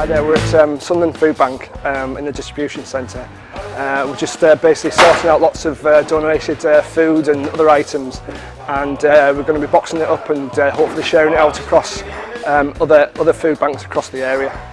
Hi there, we're at um, Sunderland Food Bank um, in the distribution centre. Uh, we're just uh, basically sorting out lots of uh, donated uh, food and other items and uh, we're going to be boxing it up and uh, hopefully sharing it out across um, other, other food banks across the area.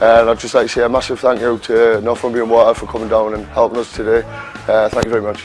And I'd just like to say a massive thank you to Northumbrian Water for coming down and helping us today. Uh, thank you very much.